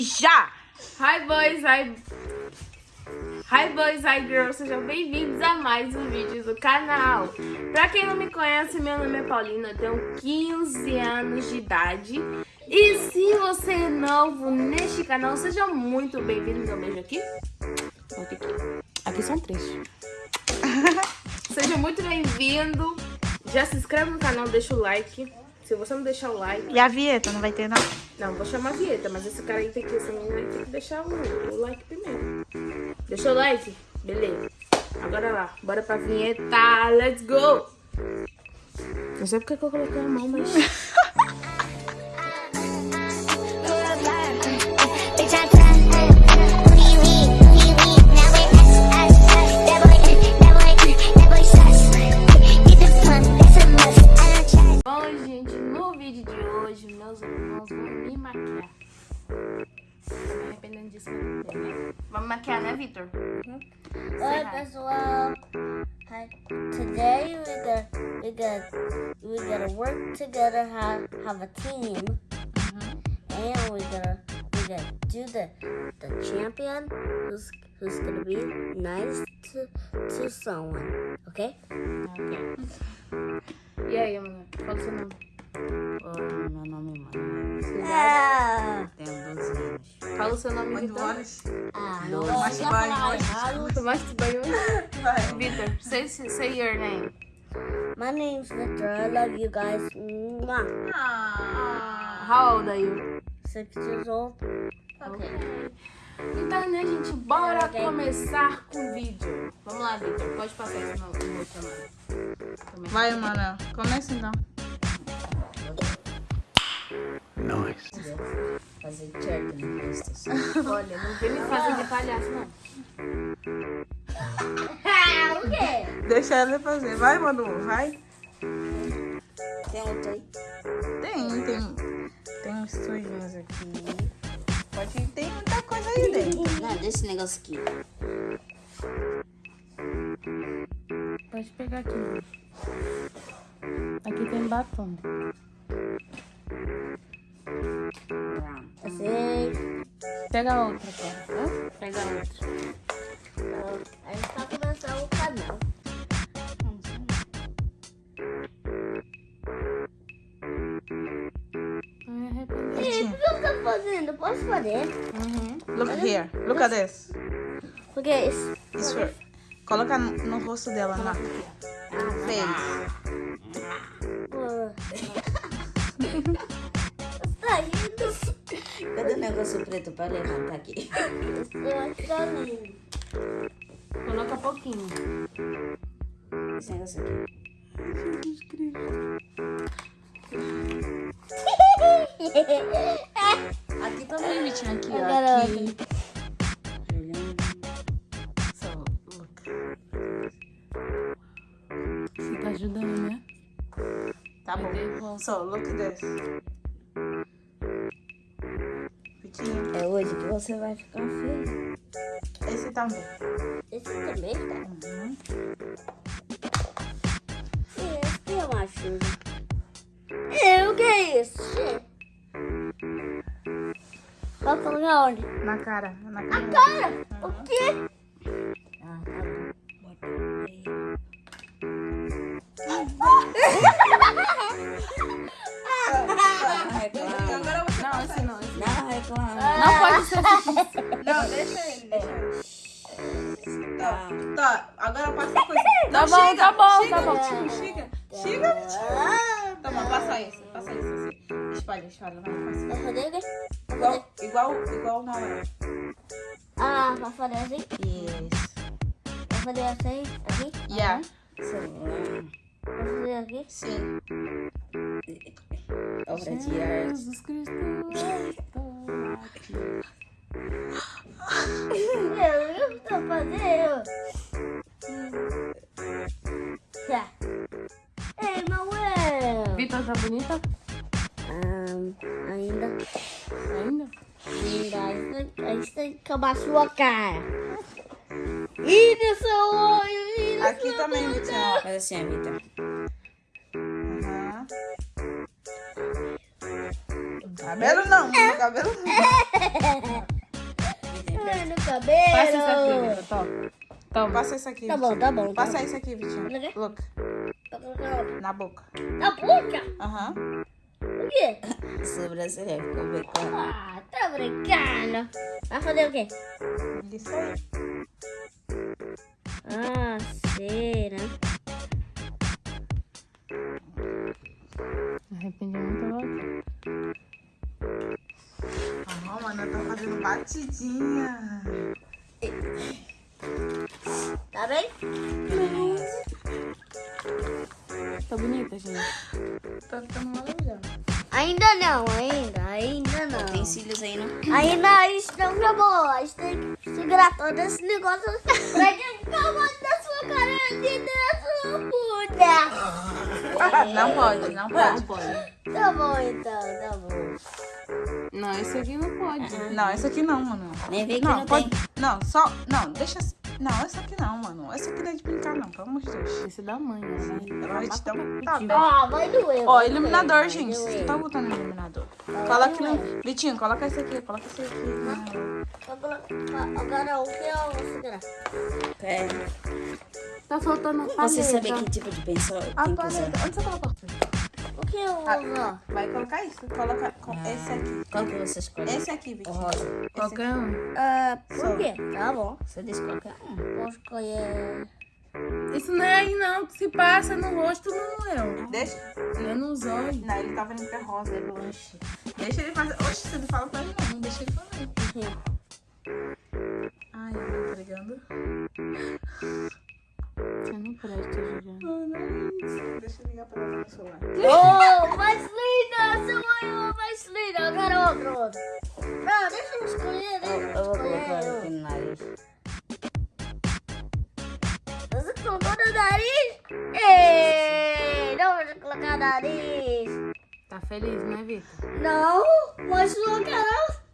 Já! Hi boys, hi... Hi boys, hi girls, sejam bem-vindos a mais um vídeo do canal. Pra quem não me conhece, meu nome é Paulina, eu tenho 15 anos de idade. E se você é novo neste canal, sejam muito bem-vindos. Um beijo aqui. Aqui. aqui são três. Seja muito bem-vindo. Já se inscreve no canal, deixa o like. Se você não deixar o like... E a vinheta, não vai ter não? Não, vou chamar a vinheta, mas esse cara aí tem que, essa menina aí tem que deixar o, o like primeiro. Deixou o like? Beleza. Agora lá, bora pra vinheta. Let's go! Não sei porque que eu coloquei a mão, mas... Vitor? Oi, pessoal. Hi. Today we're gonna we got we gotta work together, have have a team, and we're gonna we're gonna do the the champion who's who's gonna be nice to to someone. Okay? Ok. E aí, mano? Qual é o seu nome? Oi, meu nome é Manuel. Ah, Tenho 12 anos. Fala o seu nome, Vitor. horas. ah, Não, não mas ia vai, falar vai. errado. Tomaste banho? Vai. Vitor, say, say your name. My name's Victor. I love you guys. Mwah. Ah. How old are you? Six years old. Ok. Então, né, gente, bora Ok. começar com o vídeo. Vamos lá, Vitor. Pode passar esse no no outro nome. Começa. Vai, Manuel. Começa então. Fazer check no PlayStation. Olha, não vem me fazer de palhaço, não. O quê? Deixa ela fazer. Vai, Manu, vai. Tem outro aí? Tem, tem, tem uns sujinhos aqui. Pode ter muita coisa aí dentro. Não, desse negócio aqui. Pode pegar aqui. Aqui tem batom. Eu sei. Pega outra, cara. Hã? Pega outro. A gente tá começando o canal. O que você tá fazendo? Posso fazer? Look here. Look at this. Porque isso. Isso. Coloca no, no rosto dela, na face. Indo. Cadê o negócio preto pra levantar aqui? Eu acho que tá lindo. Coloca pouquinho. Esse negócio aqui. Aqui também, Vitinho. Aqui, ó. Aqui. So, look. Você tá ajudando, né? Tá bom. So, look at você vai ficar feio. esse bom. Esse também tá. Uhum. Esse tem uma chuva. É, o que é isso? Vai colocar onde? Na cara. Na cara. Cara, o quê? Ah, tá bom. Bota aí. Não reclama. Não, deixa ele, ele. Tá. Tá, agora passa a coisa. Tá bom, chega, tá bom, chega, tá bom. Vitinho, chega. Chega, Vitinho. Tá bom, passa isso, passa isso assim. Espalha, espalha, vai, passa. Igual, igual, igual o Manuel. Ah, vai fazer assim? Isso. Vai fazer assim? Aqui? Yeah. Celular. Vai fazer aqui? Sim. Obra de arte. Jesus Cristo. Eu não tô fazendo. Tá. Ei, Mauel. Vitor, tá bonita? Ah, ainda. Ainda? Ainda. A gente tem que acabar a sua cara. E no seu olho. No Aqui também. Vitinho. Faz assim, Vitor. Cabelo não, meu cabelo não. No Passa isso aqui, cabelo. Vitor. Toma. Toma. Passa isso aqui. Tá bom, Vitinho. tá bom. tá Passa bom. isso aqui, Vitinho. Tá colocando na boca. Na boca? Aham. O quê? Sobrancelha ficou becando. Ah, tá brincando. Vai fazer o quê? Isso aí. Ah, batidinha. Tá bem? Tá bonita, gente. Tá ficando maravilhoso. Ainda não, ainda, ainda não. Tem cílios aí, não? Ainda isso não acabou. A gente tem que segurar todo esse negócio pra gente acabar da sua cara e da sua bunda. Não pode, não pode. Tá bom então, tá bom. Não, esse aqui não pode. Não, esse aqui não, mano. Nem vê que Não, não, pode. tem. Não, só. Não, deixa. Não, esse aqui não, mano. Esse aqui não é de brincar, não, pelo amor de Deus. Esse é da mãe, né? Ela vai te dar um. Tá bem. Ah, vai doer. Ó, iluminador, doer, gente. Você tá botando iluminador. Vai Coloca doer. no. Vitinho, coloca esse aqui, coloca esse aqui. Colocar- Agora o que eu vou segurar? É. Tá faltando a paleta. Você sabe que tipo de pessoa A tem que usar? paleta. Onde você colocou? O que eu vou Ah? Vai colocar isso. Coloca com esse aqui. Qual que você escolhe? Esse aqui, Vitinho. Rosa. Esse Qualquer um. Ah, por quê? Tá bom. Você diz qualquer um. Vou escolher. Isso não é aí não, se passa no rosto não é. Deixa. É nos olhos. Não, ele tava indo pra rosa, é blanche. Deixa ele fazer. Oxe, você não fala pra ele não. Não deixa ele fazer. Ai, eu tô entregando. Você não presta, Juliana. Ligar pra ela no celular. Oh, mais linda! Seu mãe mais linda! Eu quero outro, outro. Não, deixa eu escolher, deixa Eu, eu eu vou colocar escolher. aqui no nariz. Você colocou no nariz? Ei, não vou colocar nariz. Tá feliz, né, Vitor? Não, mas sua cara...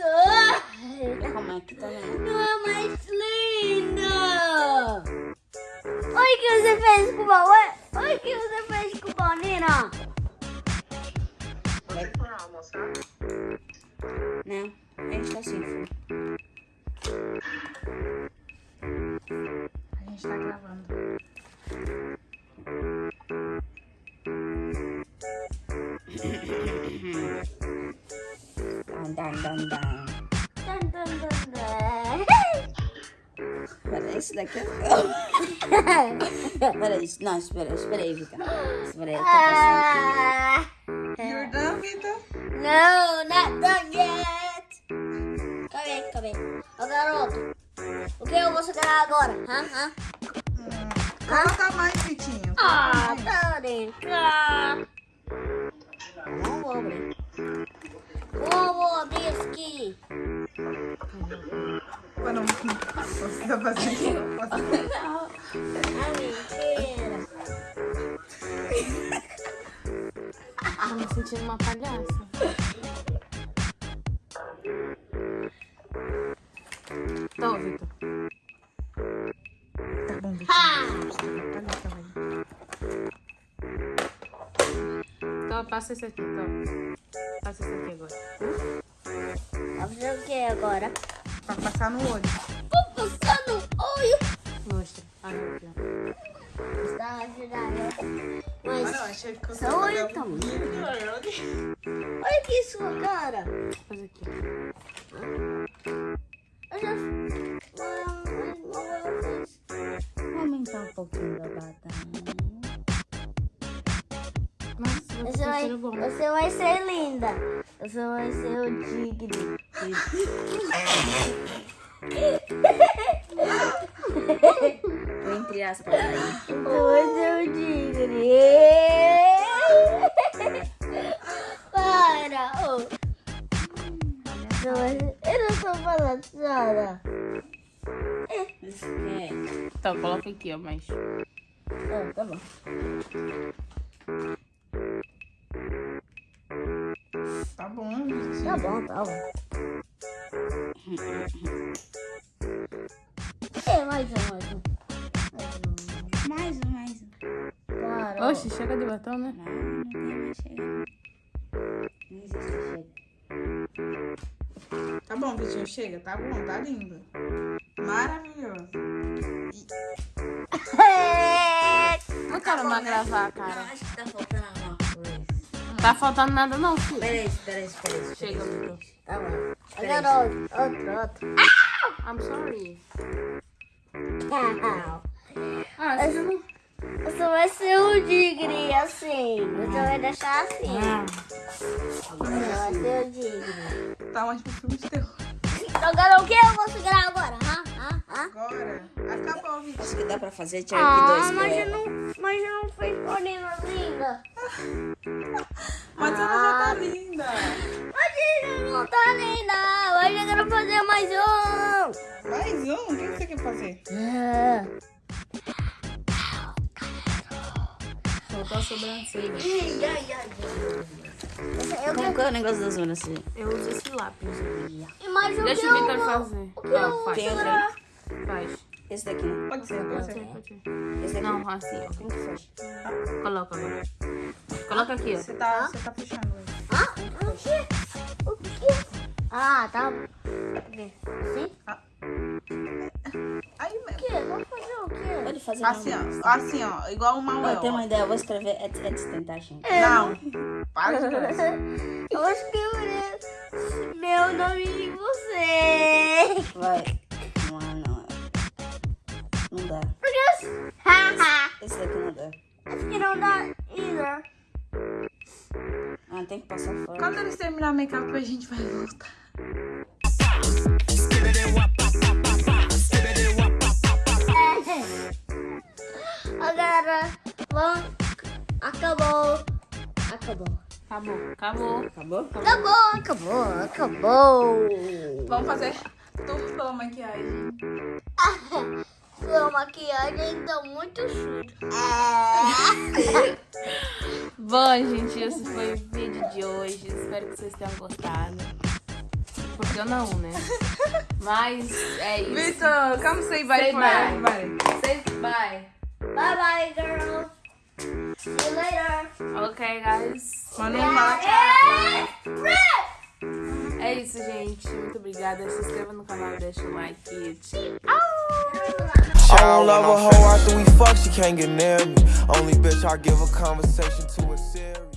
Ah, Como é que tá vendo? Não é mais linda! Oi, o que você fez com o Oi, Oi, o que você fez com o Paulina? Não, a gente tá assim, filho. A gente tá gravando. Dan, dan, dan, dan. Dun, dun. Peraí, isso daqui é... Peraí, não, espera, espera aí, Vika. Ah, You're done, Vitor? No, not done yet. Calma aí, calma aí. Ô, garoto, o que eu vou segurar agora? Hã? Hã? Coloca mais, Vitinho. Ah, tá brincando. Não vou abrir. Não vou abrir isso aqui. Não. Você tá fazendo. Ah, sentindo uma palhaça. Tô, Vitor. Tá bom, Tá tá bom. Então, passa esse aqui, então. Passa esse aqui agora. vai fazer o que agora? Pra passar no olho. Vou passar no olho. Mostra. Ah, aqui, ó. Está ajudando. Mas, olho tá muito. olha aqui sua cara. Faz aqui. Eu já... Vou aumentar um pouquinho da batalha. Nossa, Você vai, você vai ser linda. Você vai ser o digno. Vai ser o digno. Para. vai ser- Eu não falando é. Então, coloca aqui, ó, mas... Ah, tá bom. Tá bom, Vitinho. Tá bom, tá bom. Oxe, chega de batom, né? Não, não tem mais chega. Não existe chega. bom, Vitinho, chega. Tá bom, tá lindo. Maravilhoso. Não quero mais gravar, Não, cara. acho que tá faltando alguma coisa. Tá faltando nada não, filho. Peraí, peraí, peraí. Chega, Vitor. Tá bom. Agora outro, outro, outro. I'm sorry. Não. Ah, você não... Você vai ser um tigre assim. Você vai deixar assim. Você vai ser um tigre. Tá mais pro filme de terror. Agora o que eu vou segurar agora? Hã? Hã? Hã? Agora, acabou, Vitinho. Acho que dá pra fazer. Tinha aqui Ah, dois mas eu não, mas eu não fez correndo linda. Mas ela já tá linda. Mas ele não tá linda. Mas eu quero fazer mais um. Mais um? O que você quer fazer? Faltou sobrancelha. Ai, ai, ai. Eu Como que é o negócio das zonas assim? Eu uso esse lápis. Mas Deixa que o eu vou... fazer. O que eu Ah, faz. Tem? Faz. Esse daqui? Pode ser, pode ser. Pode ser. Esse daqui. Não, assim, ó. Como que faz? Coloca agora. Coloca aqui, ó. Você tá, você tá fechando ele. Hã? O quê? O quê? Ah, tá. Assim? Aí O quê? Pode fazer Assim, não. ó. Assim, ó. Igual o Ó, Mauel. eu tenho uma ideia, eu vou escrever Ed- Edson Tentation. Não. Para de. Eu vou escrever meu nome em você. Vai. Não, não. Não dá. Haha. Esse daqui não dá. Acho que não dá either. Ah, tem que passar fora. Quando eles terminar o make-up, a gente vai voltar. Acabou. Acabou. Acabou. Acabou. Acabou? Acabou, acabou, acabou. Vamos fazer tour pela maquiagem. Sua maquiagem tá muito suja. Bom, gente, esse foi o vídeo de hoje. Espero que vocês tenham gostado. Porque eu não, né? Mas é isso. Vitor, come say bye Say for bye. everybody. Say bye. Bye bye, girls. See you later. Ok, guys. Manda um fala tchau. É isso, gente. Muito obrigada. Se inscreva no canal, deixa o like. Tchau. I don't love a hoe after we fuck, she can't get near me. Only bitch I give a conversation to a serious.